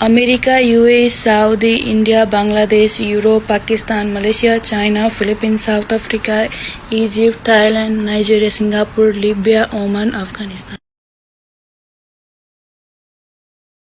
America, UAE, Saudi, India, Bangladesh, Europe, Pakistan, Malaysia, China, Philippines, South Africa, Egypt, Thailand, Nigeria, Singapore, Libya, Oman, Afghanistan.